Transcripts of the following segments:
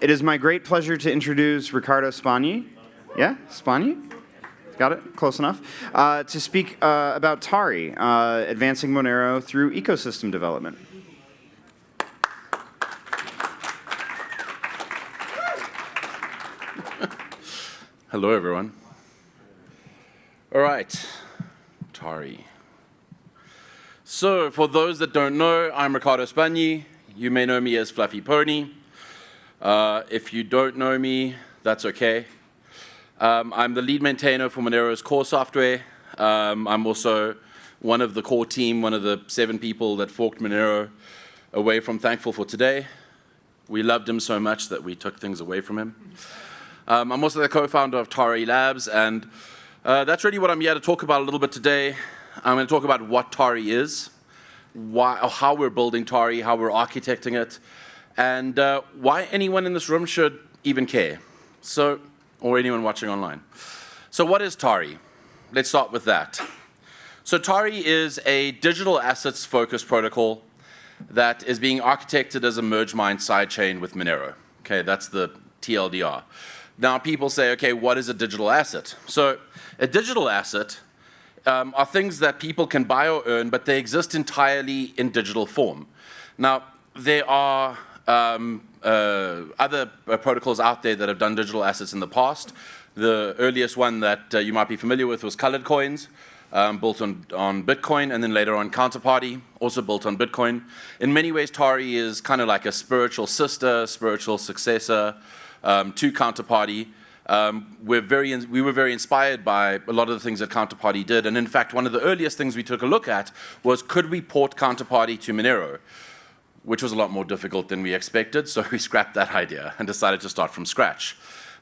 it is my great pleasure to introduce Ricardo Spagni. Yeah, Spagni? Got it? Close enough. Uh, to speak uh, about Tari, uh, advancing Monero through ecosystem development. Hello, everyone. All right, Tari. So, for those that don't know, I'm Ricardo Spagni. You may know me as Fluffy Pony. Uh, if you don't know me, that's okay. Um, I'm the lead maintainer for Monero's core software. Um, I'm also one of the core team, one of the seven people that forked Monero away from Thankful for today. We loved him so much that we took things away from him. Um, I'm also the co-founder of Tari Labs, and uh, that's really what I'm here to talk about a little bit today. I'm going to talk about what Tari is, why, how we're building Tari, how we're architecting it, and uh, why anyone in this room should even care. So, or anyone watching online. So what is Tari? Let's start with that. So Tari is a digital assets focused protocol that is being architected as a merge mine sidechain with Monero. Okay, that's the TLDR. Now people say, okay, what is a digital asset? So a digital asset um, are things that people can buy or earn, but they exist entirely in digital form. Now, there are um, uh, other uh, protocols out there that have done digital assets in the past. The earliest one that uh, you might be familiar with was colored coins, um, built on, on Bitcoin, and then later on Counterparty, also built on Bitcoin. In many ways, Tari is kind of like a spiritual sister, spiritual successor um, to Counterparty. Um, we're very we were very inspired by a lot of the things that Counterparty did. And in fact, one of the earliest things we took a look at was could we port Counterparty to Monero? Which was a lot more difficult than we expected, so we scrapped that idea and decided to start from scratch.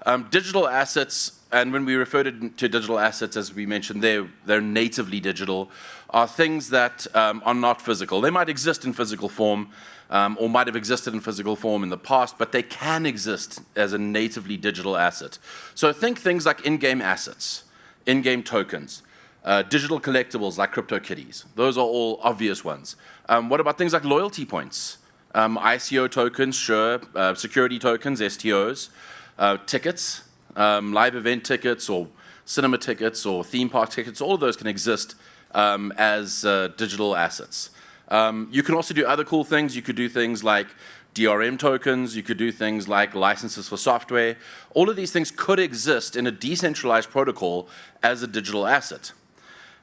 Um, digital assets, and when we refer to, to, digital assets, as we mentioned, they're, they're natively digital, are things that um, are not physical. They might exist in physical form, um, or might have existed in physical form in the past, but they can exist as a natively digital asset. So think things like in-game assets, in-game tokens, uh, digital collectibles like CryptoKitties. Those are all obvious ones. Um, what about things like loyalty points? Um, ICO tokens, sure. Uh, security tokens, STOs. Uh, tickets, um, live event tickets or cinema tickets or theme park tickets, all of those can exist um, as uh, digital assets. Um, you can also do other cool things. You could do things like DRM tokens, you could do things like licenses for software. All of these things could exist in a decentralized protocol as a digital asset.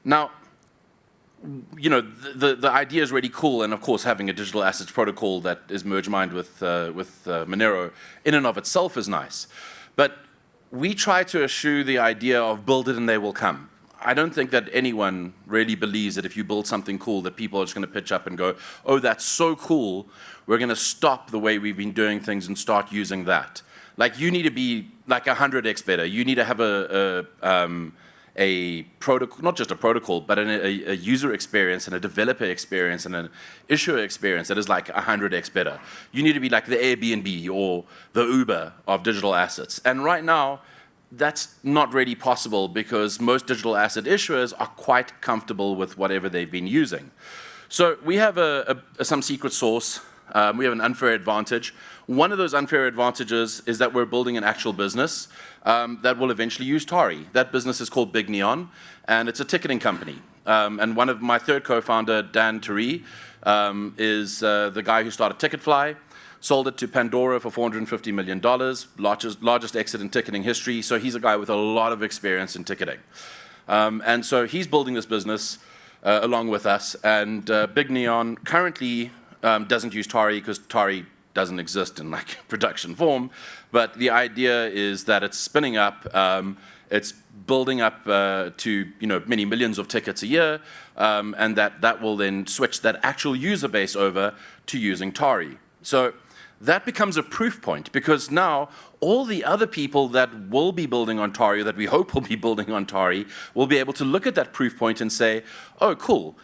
Now, you know, the, the idea is really cool, and of course, having a digital assets protocol that is merge mined with, uh, with uh, Monero in and of itself is nice. But we try to eschew the idea of build it and they will come. I don't think that anyone really believes that if you build something cool that people are just going to pitch up and go, oh, that's so cool, we're going to stop the way we've been doing things and start using that. Like you need to be like 100x better. You need to have a, a um, a protocol, not just a protocol, but an, a, a, user experience and a developer experience and an issuer experience that is like 100x better. You need to be like the Airbnb or the Uber of digital assets. And right now, that's not really possible because most digital asset issuers are quite comfortable with whatever they've been using. So we have a, a, some secret sauce. Um, we have an unfair advantage. One of those unfair advantages is that we're building an actual business um, that will eventually use Tari. That business is called Big Neon, and it's a ticketing company. Um, and one of my third co-founder, Dan Teree, um, is uh, the guy who started Ticketfly, sold it to Pandora for $450 million, largest, largest exit in ticketing history. So he's a guy with a lot of experience in ticketing. Um, and so he's building this business uh, along with us. And uh, Big Neon currently um, doesn't use Tari because Tari doesn't exist in like production form, but the idea is that it's spinning up, um, it's building up uh, to you know many millions of tickets a year, um, and that that will then switch that actual user base over to using Tari. So that becomes a proof point because now all the other people that will be building on Tari, that we hope will be building on Tari, will be able to look at that proof point and say, oh, cool,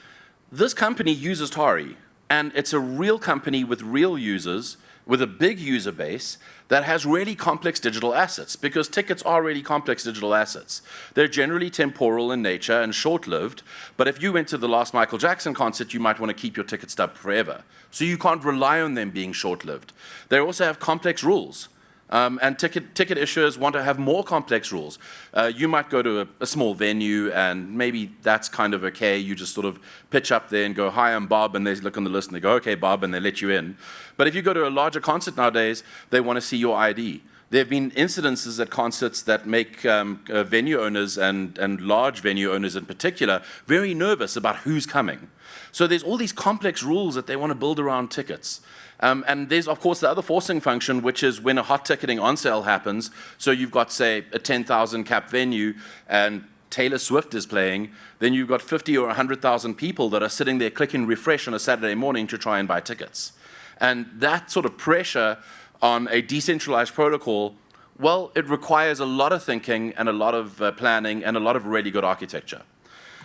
this company uses Tari. And it's a real company with real users, with a big user base that has really complex digital assets because tickets are really complex digital assets. They're generally temporal in nature and short-lived, but if you went to the last Michael Jackson concert, you might want to keep your ticket stub forever. So you can't rely on them being short-lived. They also have complex rules. Um, and ticket, ticket issuers want to have more complex rules. Uh, you might go to a, a, small venue and maybe that's kind of okay. You just sort of pitch up there and go, hi, I'm Bob, and they look on the list and they go, okay, Bob, and they let you in. But if you go to a larger concert nowadays, they want to see your ID. There have been incidences at concerts that make um, uh, venue owners and, and large venue owners in particular very nervous about who's coming. So there's all these complex rules that they want to build around tickets. Um, and there's, of course, the other forcing function, which is when a hot ticketing on sale happens. So you've got, say, a 10,000 cap venue and Taylor Swift is playing, then you've got 50 or 100,000 people that are sitting there clicking refresh on a Saturday morning to try and buy tickets. And that sort of pressure on a decentralized protocol, well, it requires a lot of thinking and a lot of uh, planning and a lot of really good architecture.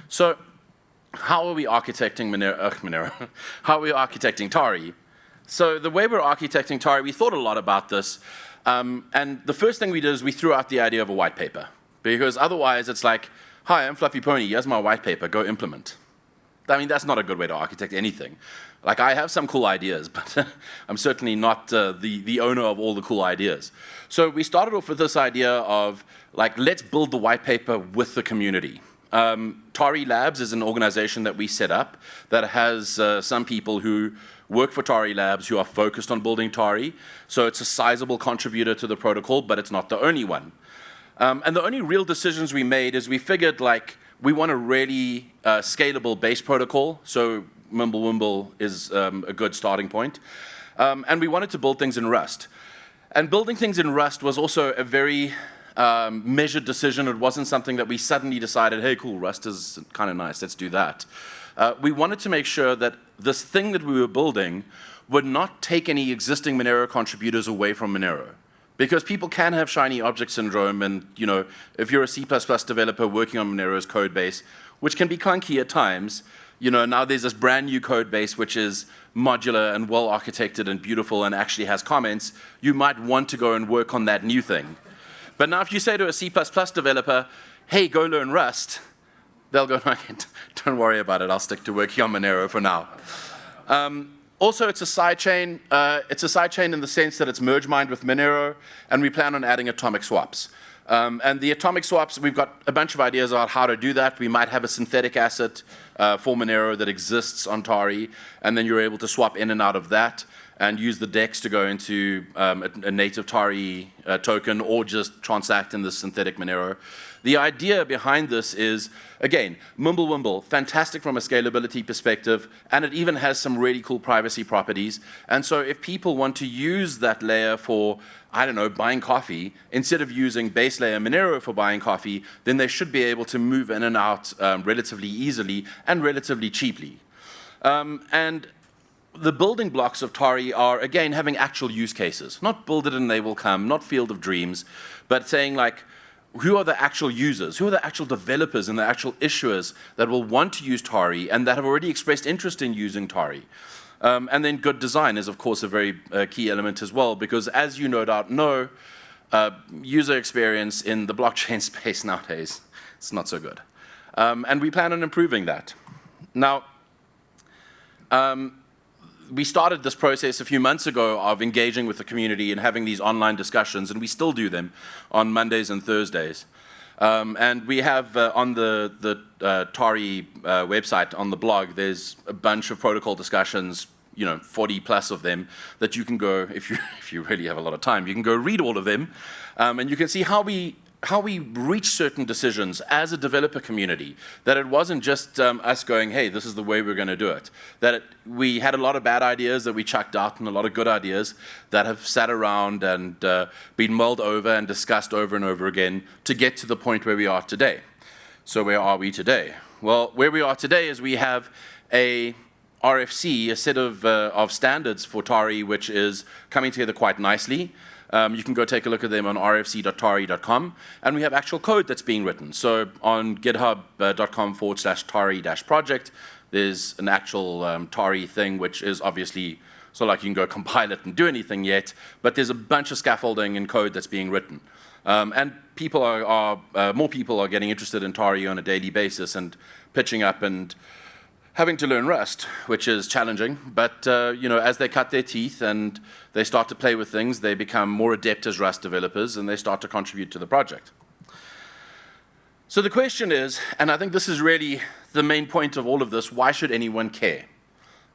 So how are we architecting Monero? Uh, Monero? how are we architecting Tari? So the way we're architecting Tari, we thought a lot about this. Um, and the first thing we did is we threw out the idea of a white paper. Because otherwise it's like, hi, I'm Fluffy Pony, here's my white paper, go implement. I mean, that's not a good way to architect anything. Like, I have some cool ideas, but I'm certainly not uh, the, the owner of all the cool ideas. So we started off with this idea of, like, let's build the white paper with the community. Um, Tari Labs is an organization that we set up that has uh, some people who work for Tari Labs who are focused on building Tari. So it's a sizable contributor to the protocol, but it's not the only one. Um, and the only real decisions we made is we figured like we want a really uh, scalable base protocol. So Mimblewimble is um, a good starting point. Um, and we wanted to build things in Rust. And building things in Rust was also a very um, measured decision. It wasn't something that we suddenly decided, hey, cool, Rust is kind of nice, let's do that. Uh, we wanted to make sure that this thing that we were building would not take any existing Monero contributors away from Monero. Because people can have shiny object syndrome and, you know, if you're a C++ developer working on Monero's code base, which can be clunky at times, you know, now there's this brand new code base which is modular and well architected and beautiful and actually has comments, you might want to go and work on that new thing. But now if you say to a C++ developer, hey, go learn Rust, they'll go, don't worry about it, I'll stick to working on Monero for now. Um, also, it's a sidechain. Uh, it's a sidechain in the sense that it's merge mined with Monero, and we plan on adding atomic swaps. Um, and the atomic swaps, we've got a bunch of ideas about how to do that. We might have a synthetic asset uh, for Monero that exists on Tari, and then you're able to swap in and out of that and use the DEX to go into um, a, a, native Tari uh, token or just transact in the synthetic Monero. The idea behind this is, again, Mimblewimble, fantastic from a scalability perspective, and it even has some really cool privacy properties. And so if people want to use that layer for, I don't know, buying coffee, instead of using base layer Monero for buying coffee, then they should be able to move in and out um, relatively easily and relatively cheaply. Um, and the building blocks of Tari are, again, having actual use cases. Not build it and they will come, not field of dreams, but saying like, who are the actual users? Who are the actual developers and the actual issuers that will want to use Tari and that have already expressed interest in using Tari? Um, and then good design is, of course, a very uh, key element as well, because as you no doubt know, uh, user experience in the blockchain space nowadays, it's not so good. Um, and we plan on improving that. Now, um, we started this process a few months ago of engaging with the community and having these online discussions, and we still do them on Mondays and Thursdays. Um, and we have uh, on the, the uh, Tari uh, website, on the blog, there's a bunch of protocol discussions, you know, 40 plus of them, that you can go, if you, if you really have a lot of time, you can go read all of them. Um, and you can see how we how we reach certain decisions as a developer community, that it wasn't just um, us going, hey, this is the way we're going to do it. That it, we had a lot of bad ideas that we chucked out and a lot of good ideas that have sat around and uh, been mulled over and discussed over and over again to get to the point where we are today. So where are we today? Well, where we are today is we have a RFC, a set of, uh, of standards for TARI, which is coming together quite nicely. Um, you can go take a look at them on rfc.tari.com. And we have actual code that's being written. So on github.com forward slash tari dash project, there's an actual um, Tari thing, which is obviously so like you can go compile it and do anything yet, but there's a bunch of scaffolding and code that's being written. Um, and people are, are uh, more people are getting interested in Tari on a daily basis and pitching up and having to learn Rust, which is challenging. But uh, you know, as they cut their teeth and they start to play with things, they become more adept as Rust developers, and they start to contribute to the project. So the question is, and I think this is really the main point of all of this: why should anyone care?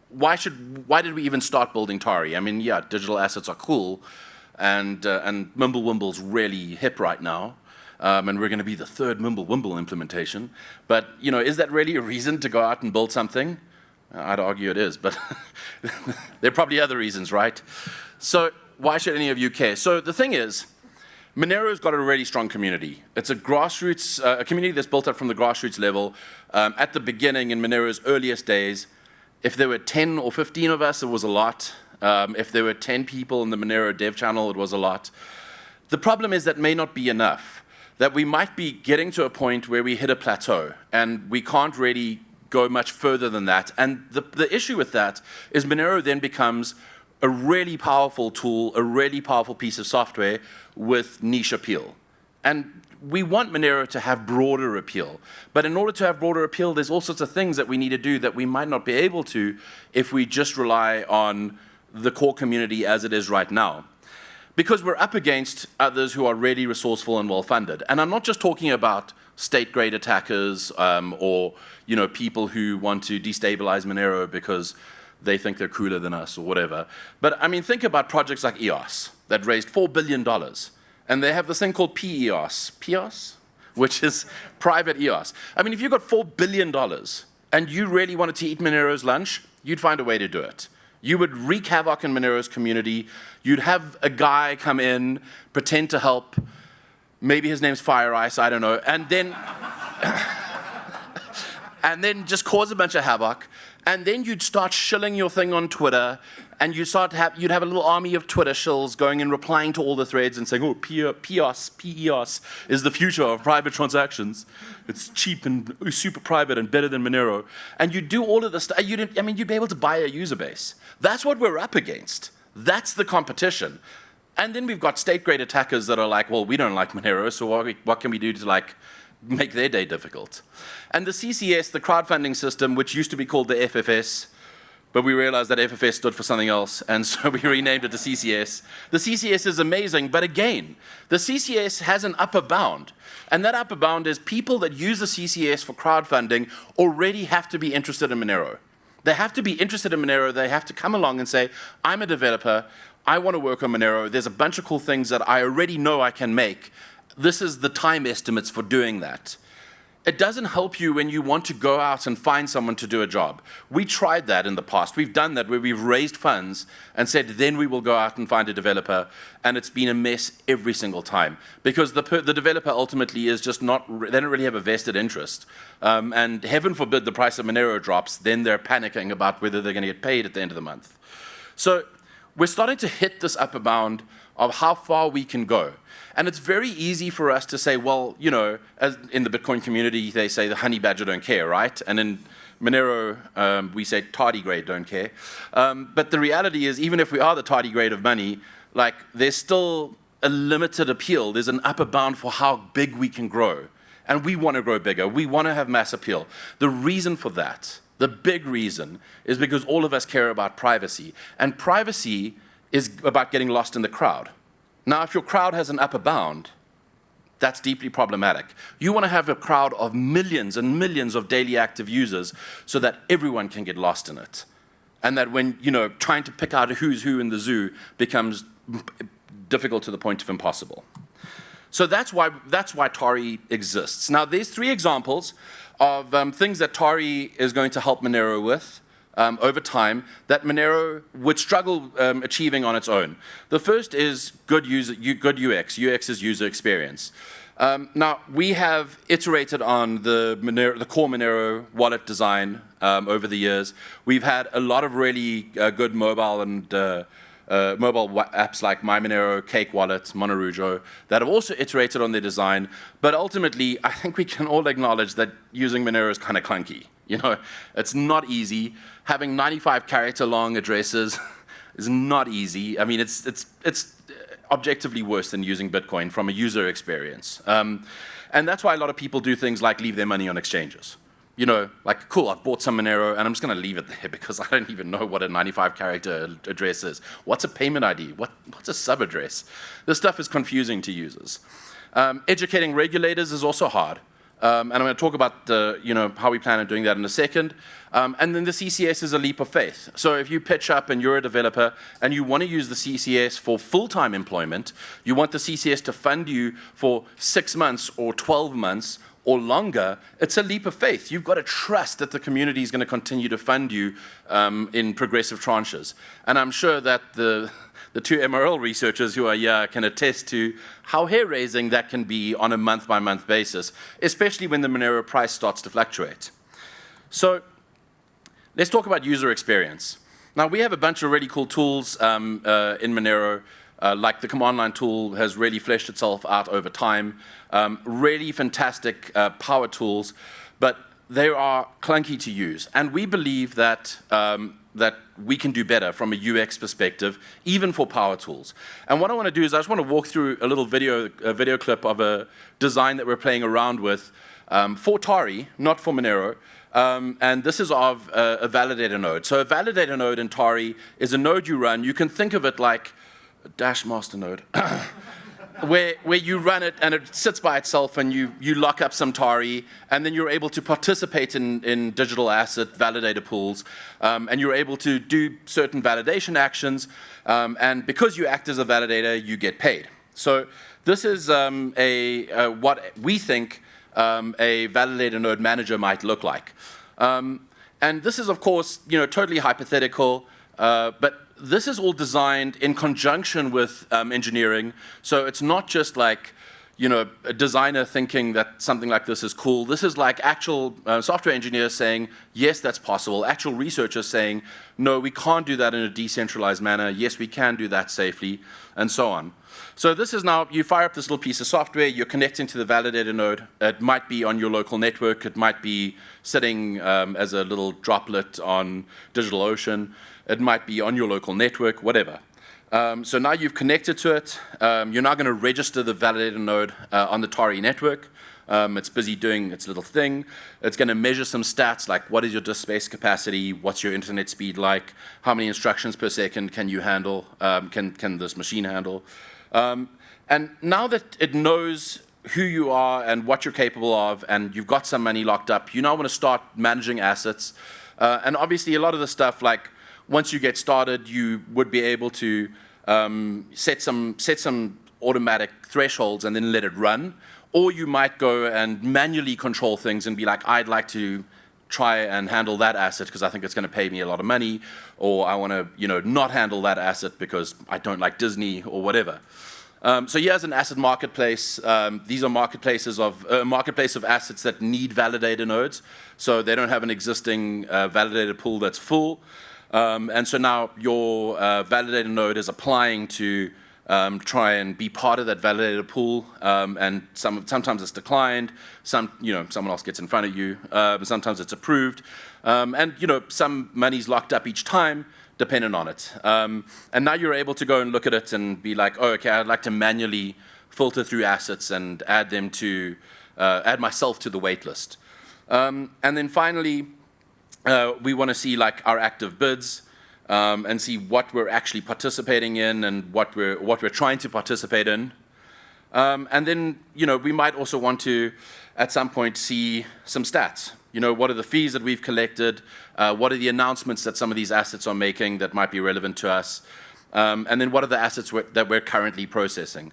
Why should? Why did we even start building Tari? I mean, yeah, digital assets are cool, and uh, and Mimblewimble's really hip right now. Um, and we're going to be the third Mimblewimble implementation. But you know, is that really a reason to go out and build something? I'd argue it is, but there are probably other reasons, right? So why should any of you care? So the thing is, Monero's got a really strong community. It's a grassroots, uh, a community that's built up from the grassroots level. Um, at the beginning, in Monero's earliest days, if there were 10 or 15 of us, it was a lot. Um, if there were 10 people in the Monero dev channel, it was a lot. The problem is that may not be enough that we might be getting to a point where we hit a plateau and we can't really go much further than that. And the, the issue with that is Monero then becomes a really powerful tool, a really powerful piece of software with niche appeal. And we want Monero to have broader appeal. But in order to have broader appeal, there's all sorts of things that we need to do that we might not be able to if we just rely on the core community as it is right now because we're up against others who are really resourceful and well-funded. And I'm not just talking about state-grade attackers um, or you know people who want to destabilize Monero because they think they're cooler than us or whatever. But I mean, think about projects like EOS that raised $4 billion. And they have this thing called PEOS. PEOS? Which is private EOS. I mean, if you got $4 billion and you really wanted to eat Monero's lunch, you'd find a way to do it. You would wreak havoc in Monero's community. You'd have a guy come in, pretend to help. Maybe his name's Fire Ice, I don't know. And then, and then just cause a bunch of havoc. And then you'd start shilling your thing on Twitter, and you start to have, you'd have a little army of Twitter shills going and replying to all the threads and saying, oh, PEOS, PEOS is the future of private transactions. It's cheap and super private and better than Monero. And you do all of this I mean, you'd be able to buy a user base. That's what we're up against. That's the competition. And then we've got state-grade attackers that are like, well, we don't like Monero, so what, what can we do to like make their day difficult? And the CCS, the crowdfunding system, which used to be called the FFS, but we realized that FFS stood for something else, and so we renamed it to CCS. The CCS is amazing, but again, the CCS has an upper bound. And that upper bound is people that use the CCS for crowdfunding already have to be interested in Monero. They have to be interested in Monero. They have to come along and say, I'm a developer. I want to work on Monero. There's a bunch of cool things that I already know I can make. This is the time estimates for doing that it doesn't help you when you want to go out and find someone to do a job. We tried that in the past. We've done that where we've raised funds and said, then we will go out and find a developer. And it's been a mess every single time because the, the developer ultimately is just not, they don't really have a vested interest. Um, and heaven forbid the price of Monero drops, then they're panicking about whether they're going to get paid at the end of the month. So we're starting to hit this upper bound of how far we can go. And it's very easy for us to say, well, you know, as in the Bitcoin community, they say the honey badger don't care, right? And in Monero, um, we say tardigrade don't care. Um, but the reality is, even if we are the tardigrade of money, like there's still a limited appeal. There's an upper bound for how big we can grow. And we want to grow bigger. We want to have mass appeal. The reason for that, the big reason, is because all of us care about privacy. And privacy is about getting lost in the crowd. Now, if your crowd has an upper bound, that's deeply problematic. You want to have a crowd of millions and millions of daily active users so that everyone can get lost in it. And that when, you know, trying to pick out who's who in the zoo becomes difficult to the point of impossible. So that's why, that's why Tari exists. Now, there's three examples of um, things that Tari is going to help Monero with um, over time that Monero would struggle um, achieving on its own. The first is good, user, good UX. UX is user experience. Um, now, we have iterated on the, Monero, the core Monero wallet design um, over the years. We've had a lot of really uh, good mobile and uh, uh, mobile apps like MyMonero, Cake Wallet, Monerujo that have also iterated on their design. But ultimately, I think we can all acknowledge that using Monero is kind of clunky. You know, it's not easy. Having 95 character long addresses is not easy. I mean, it's, it's, it's objectively worse than using Bitcoin from a user experience. Um, and that's why a lot of people do things like leave their money on exchanges you know, like, cool, I've bought some Monero and I'm just going to leave it there because I don't even know what a 95 character address is. What's a payment ID? What, what's a sub address? This stuff is confusing to users. Um, educating regulators is also hard. Um, and I'm going to talk about the, you know, how we plan on doing that in a second. Um, and then the CCS is a leap of faith. So if you pitch up and you're a developer and you want to use the CCS for full-time employment, you want the CCS to fund you for six months or 12 months or longer, it's a leap of faith. You've got to trust that the community is going to continue to fund you um, in progressive tranches. And I'm sure that the, the two MRL researchers who are here can attest to how hair-raising that can be on a month-by-month -month basis, especially when the Monero price starts to fluctuate. So let's talk about user experience. Now, we have a bunch of really cool tools um, uh, in Monero uh, like the command line tool has really fleshed itself out over time. Um, really fantastic uh, power tools, but they are clunky to use. And we believe that, um, that we can do better from a UX perspective, even for power tools. And what I want to do is I just want to walk through a little video, a video clip of a design that we're playing around with um, for Tari, not for Monero, um, and this is of a, a, validator node. So a validator node in Tari is a node you run. You can think of it like dash master node, where, where you run it and it sits by itself and you, you lock up some Tari and then you're able to participate in, in digital asset validator pools um, and you're able to do certain validation actions um, and because you act as a validator, you get paid. So this is um, a, uh, what we think um, a validator node manager might look like. Um, and this is, of course, you know, totally hypothetical, uh, but this is all designed in conjunction with um, engineering. So it's not just like, you know, a designer thinking that something like this is cool. This is like actual uh, software engineers saying, yes, that's possible. Actual researchers saying, no, we can't do that in a decentralized manner. Yes, we can do that safely, and so on. So this is now, you fire up this little piece of software, you're connecting to the validator node. It might be on your local network. It might be sitting um, as a little droplet on DigitalOcean. It might be on your local network, whatever. Um, so now you've connected to it. Um, you're now going to register the validator node uh, on the Tari network. Um, it's busy doing its little thing. It's going to measure some stats like what is your disk space capacity, what's your internet speed like, how many instructions per second can you handle, um, can, can this machine handle. Um, and now that it knows who you are and what you're capable of and you've got some money locked up, you now want to start managing assets. Uh, and obviously a lot of the stuff like once you get started, you would be able to um, set, some, set some automatic thresholds and then let it run. Or you might go and manually control things and be like, I'd like to try and handle that asset because I think it's going to pay me a lot of money, or I want to, you know, not handle that asset because I don't like Disney or whatever. Um, so here's an asset marketplace. Um, these are marketplaces of a uh, marketplace of assets that need validator nodes. So they don't have an existing uh, validator pool that's full. Um, and so now your uh, validator node is applying to um, try and be part of that validator pool, um, and some, sometimes it's declined, some, you know, someone else gets in front of you, uh, sometimes it's approved, um, and you know, some money's locked up each time, dependent on it. Um, and now you're able to go and look at it and be like, oh, okay, I'd like to manually filter through assets and add them to, uh, add myself to the waitlist. Um, and then finally, uh, we want to see like our active bids um, and see what we're actually participating in and what we're, what we're trying to participate in. Um, and then, you know, we might also want to, at some point, see some stats. You know, what are the fees that we've collected? Uh, what are the announcements that some of these assets are making that might be relevant to us? Um, and then what are the assets we're, that we're currently processing?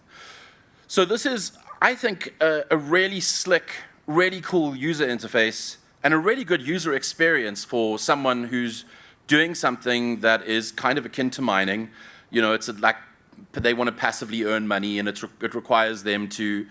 So this is, I think, a, a really slick, really cool user interface and a really good user experience for someone who's doing something that is kind of akin to mining. You know, it's like they want to passively earn money and re it requires them to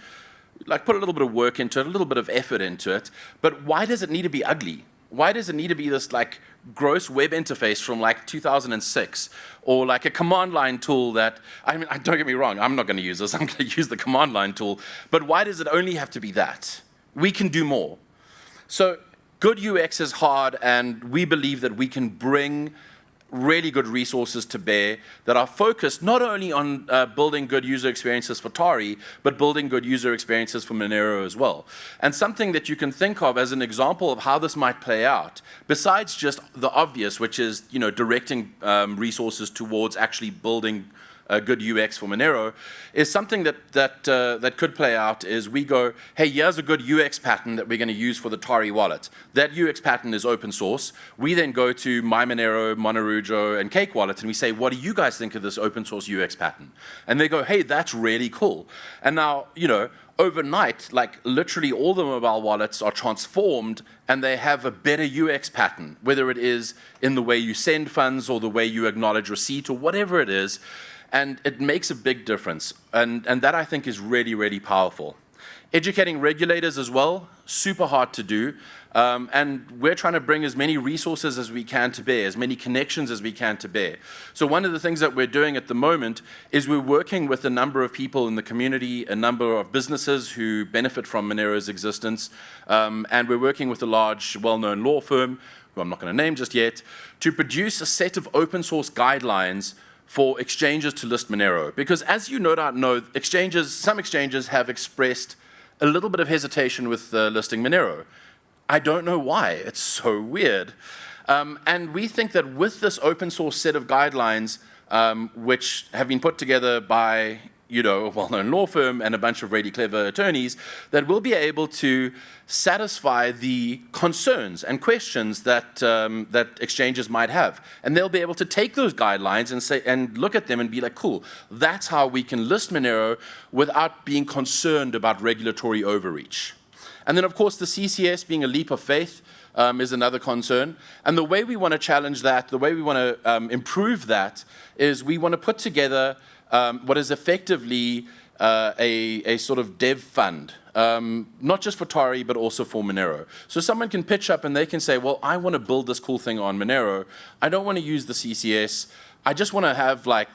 like put a little bit of work into it, a little bit of effort into it. But why does it need to be ugly? Why does it need to be this like gross web interface from like 2006 or like a command line tool that, I mean, don't get me wrong, I'm not going to use this, I'm going to use the command line tool, but why does it only have to be that? We can do more. So good UX is hard, and we believe that we can bring really good resources to bear that are focused not only on uh, building good user experiences for Tari, but building good user experiences for Monero as well. And something that you can think of as an example of how this might play out, besides just the obvious, which is you know directing um, resources towards actually building a good UX for Monero, is something that, that, uh, that could play out is we go, hey, here's a good UX pattern that we're going to use for the Tari wallet. That UX pattern is open source. We then go to MyMonero, Monerujo, and Cake Wallet, and we say, what do you guys think of this open source UX pattern? And they go, hey, that's really cool. And now, you know, overnight, like literally all the mobile wallets are transformed and they have a better UX pattern, whether it is in the way you send funds or the way you acknowledge receipt or whatever it is. And it makes a big difference. And, and that I think is really, really powerful. Educating regulators as well, super hard to do. Um, and we're trying to bring as many resources as we can to bear, as many connections as we can to bear. So one of the things that we're doing at the moment is we're working with a number of people in the community, a number of businesses who benefit from Monero's existence, um, and we're working with a large, well-known law firm, who I'm not going to name just yet, to produce a set of open source guidelines for exchanges to list Monero. Because as you no doubt know, exchanges, some exchanges have expressed a little bit of hesitation with uh, listing Monero. I don't know why, it's so weird. Um, and we think that with this open source set of guidelines, um, which have been put together by you know, a well-known law firm and a bunch of really clever attorneys that will be able to satisfy the concerns and questions that um, that exchanges might have, and they'll be able to take those guidelines and say and look at them and be like, cool, that's how we can list Monero without being concerned about regulatory overreach. And then, of course, the CCS being a leap of faith. Um, is another concern. And the way we want to challenge that, the way we want to um, improve that, is we want to put together um, what is effectively uh, a, a sort of dev fund, um, not just for Tari, but also for Monero. So someone can pitch up and they can say, well, I want to build this cool thing on Monero. I don't want to use the CCS. I just want to have like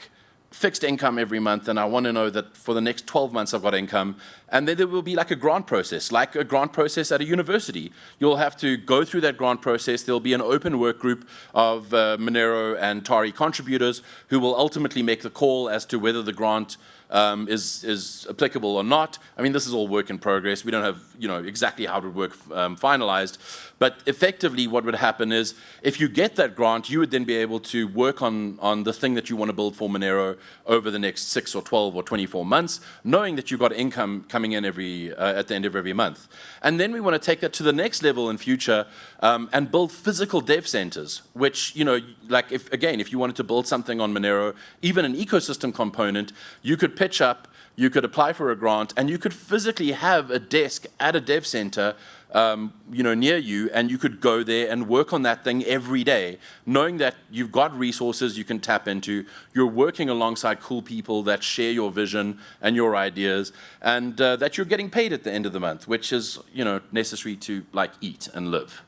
fixed income every month and I want to know that for the next 12 months I've got income. And then there will be like a grant process, like a grant process at a university. You'll have to go through that grant process. There'll be an open work group of uh, Monero and Tari contributors who will ultimately make the call as to whether the grant um, is, is applicable or not. I mean, this is all work in progress. We don't have, you know, exactly how it would work um, finalized. But effectively, what would happen is if you get that grant, you would then be able to work on, on the thing that you want to build for Monero over the next 6 or 12 or 24 months, knowing that you've got income coming in every, uh, at the end of every month. And then we want to take that to the next level in future um, and build physical dev centers, which, you know, like if, again, if you wanted to build something on Monero, even an ecosystem component, you could pitch up, you could apply for a grant, and you could physically have a desk at a dev center um, you know, near you, and you could go there and work on that thing every day, knowing that you've got resources you can tap into, you're working alongside cool people that share your vision and your ideas, and uh, that you're getting paid at the end of the month, which is, you know, necessary to like eat and live.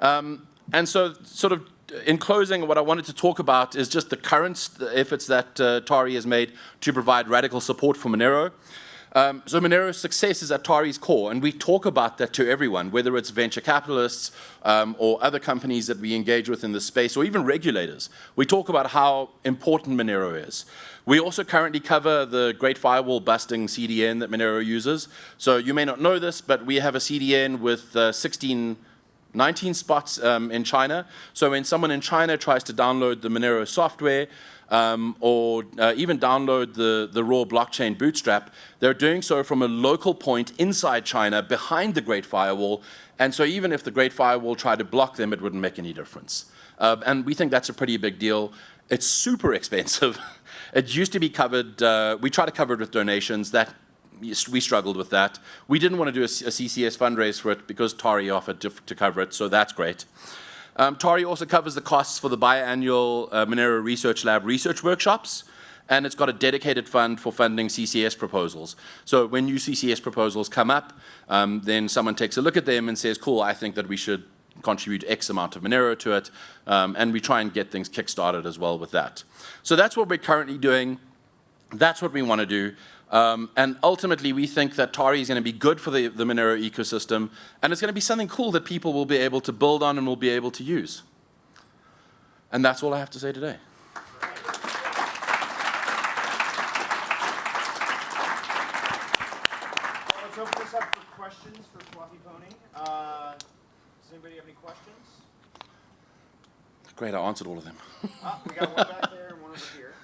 Um, and so sort of in closing, what I wanted to talk about is just the current efforts that uh, Tari has made to provide radical support for Monero. Um, so Monero's success is at Tari's core, and we talk about that to everyone, whether it's venture capitalists um, or other companies that we engage with in this space, or even regulators. We talk about how important Monero is. We also currently cover the Great Firewall busting CDN that Monero uses. So you may not know this, but we have a CDN with uh, 16 19 spots um, in China. So when someone in China tries to download the Monero software um, or uh, even download the, the raw blockchain bootstrap, they're doing so from a local point inside China behind the Great Firewall. And so even if the Great Firewall tried to block them, it wouldn't make any difference. Uh, and we think that's a pretty big deal. It's super expensive. it used to be covered, uh, we try to cover it with donations. That we struggled with that. We didn't want to do a, a CCS fundraise for it because Tari offered to, to cover it, so that's great. Um, Tari also covers the costs for the biannual uh, Monero Research Lab research workshops, and it's got a dedicated fund for funding CCS proposals. So when new CCS proposals come up, um, then someone takes a look at them and says, cool, I think that we should contribute X amount of Monero to it, um, and we try and get things kick-started as well with that. So that's what we're currently doing. That's what we want to do. Um, and ultimately, we think that Tari is going to be good for the, the Monero ecosystem, and it's going to be something cool that people will be able to build on and will be able to use. And that's all I have to say today. Let's open this up for questions for Fluffy Pony. Uh, does anybody have any questions? Great, I answered all of them. Ah, we got one back there and one over here.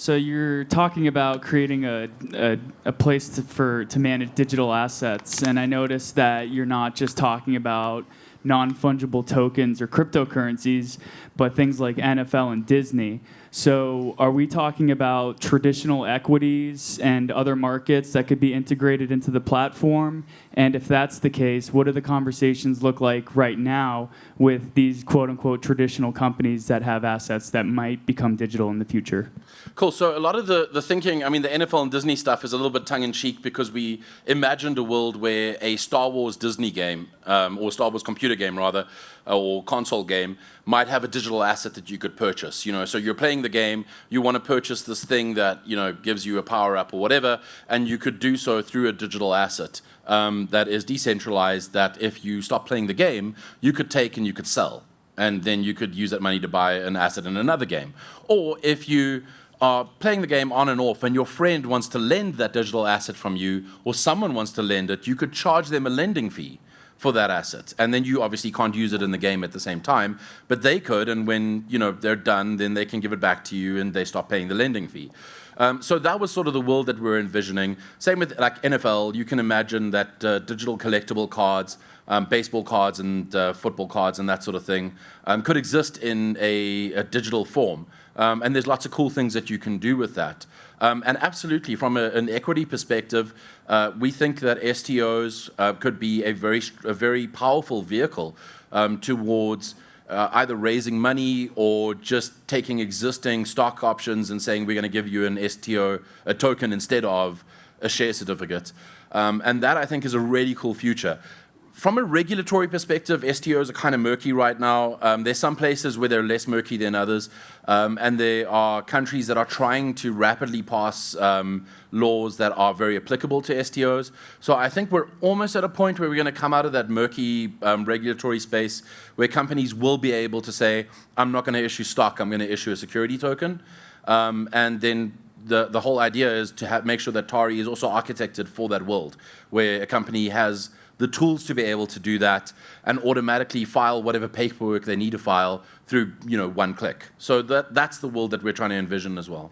So you're talking about creating a, a, a place to, for to manage digital assets, and I noticed that you're not just talking about non-fungible tokens or cryptocurrencies, but things like NFL and Disney. So are we talking about traditional equities and other markets that could be integrated into the platform? And if that's the case, what do the conversations look like right now with these quote-unquote traditional companies that have assets that might become digital in the future? Cool. So a lot of the, the thinking, I mean, the NFL and Disney stuff is a little bit tongue in cheek because we imagined a world where a Star Wars Disney game, um, or Star Wars computer game rather, or console game, might have a digital asset that you could purchase. You know, so you're playing the game, you want to purchase this thing that you know gives you a power up or whatever, and you could do so through a digital asset um, that is decentralized. That if you stop playing the game, you could take and you could sell, and then you could use that money to buy an asset in another game. Or if you are playing the game on and off and your friend wants to lend that digital asset from you or someone wants to lend it, you could charge them a lending fee for that asset. And then you obviously can't use it in the game at the same time, but they could, and when you know they're done, then they can give it back to you and they stop paying the lending fee. Um, so that was sort of the world that we're envisioning. Same with like NFL, you can imagine that uh, digital collectible cards, um, baseball cards and uh, football cards and that sort of thing um, could exist in a, a digital form. Um, and there's lots of cool things that you can do with that. Um, and absolutely, from a, an equity perspective, uh, we think that STOs uh, could be a very, a very powerful vehicle um, towards uh, either raising money or just taking existing stock options and saying we're going to give you an STO, a token instead of a share certificate. Um, and that I think is a really cool future from a regulatory perspective, STOs are kind of murky right now. Um, there's some places where they're less murky than others, um, and there are countries that are trying to rapidly pass um, laws that are very applicable to STOs. So I think we're almost at a point where we're going to come out of that murky um, regulatory space where companies will be able to say, I'm not going to issue stock, I'm going to issue a security token. Um, and then the, the whole idea is to have, make sure that Tari is also architected for that world, where a company has the tools to be able to do that and automatically file whatever paperwork they need to file through you know one click. So that that's the world that we're trying to envision as well.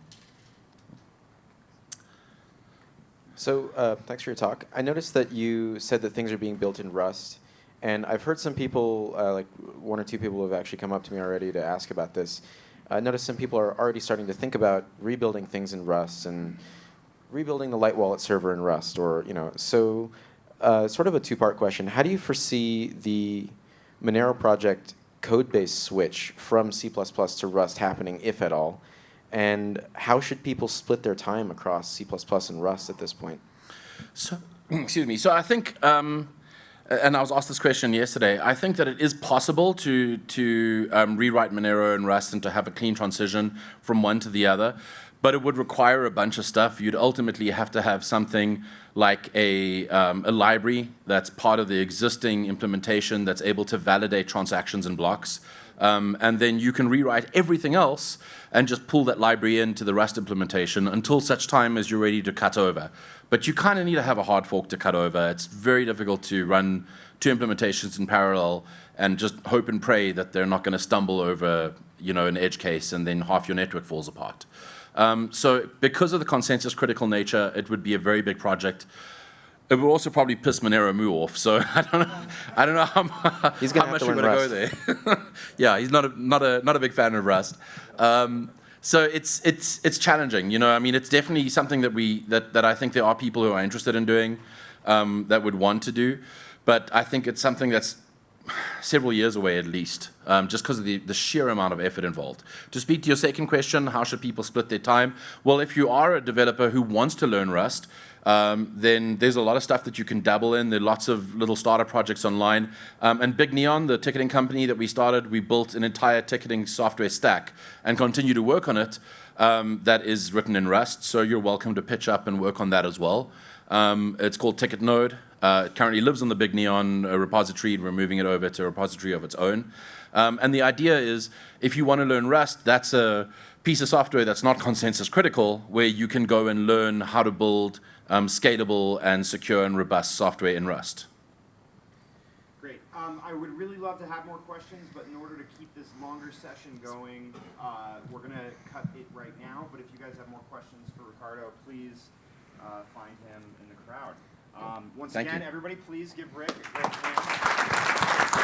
So uh, thanks for your talk. I noticed that you said that things are being built in Rust, and I've heard some people, uh, like one or two people, have actually come up to me already to ask about this. I noticed some people are already starting to think about rebuilding things in Rust and rebuilding the Light Wallet server in Rust, or you know. So uh, sort of a two-part question. How do you foresee the Monero project code base switch from C++ to Rust happening, if at all? And how should people split their time across C++ and Rust at this point? So, excuse me. So I think, um, and I was asked this question yesterday. I think that it is possible to to um, rewrite Monero and Rust and to have a clean transition from one to the other but it would require a bunch of stuff. You'd ultimately have to have something like a, um, a library that's part of the existing implementation that's able to validate transactions and blocks. Um, and then you can rewrite everything else and just pull that library into the Rust implementation until such time as you're ready to cut over. But you kind of need to have a hard fork to cut over. It's very difficult to run two implementations in parallel and just hope and pray that they're not going to stumble over you know, an edge case and then half your network falls apart. Um, so because of the consensus critical nature, it would be a very big project. It would also probably piss Monero Moo off. So I don't know. I don't know how much we're going to go there. yeah, he's not a not a not a big fan of Rust. Um, so it's it's it's challenging. You know, I mean, it's definitely something that we that that I think there are people who are interested in doing um, that would want to do, but I think it's something that's several years away at least, um, just because of the, the sheer amount of effort involved. To speak to your second question, how should people split their time? Well, if you are a developer who wants to learn Rust, um, then there's a lot of stuff that you can dabble in. There are lots of little starter projects online. Um, and Big Neon, the ticketing company that we started, we built an entire ticketing software stack and continue to work on it um, that is written in Rust. So you're welcome to pitch up and work on that as well. Um, it's called Ticket Node. Uh, it currently lives on the Big Neon repository. And we're moving it over to a repository of its own. Um, and the idea is if you want to learn Rust, that's a piece of software that's not consensus critical, where you can go and learn how to build um, scalable and secure and robust software in Rust. Great. Um, I would really love to have more questions, but in order to keep this longer session going, uh, we're going to cut it right now. But if you guys have more questions for Ricardo, please uh, find him in the crowd. Um, once Thank again, you. everybody please give Rick a big hand.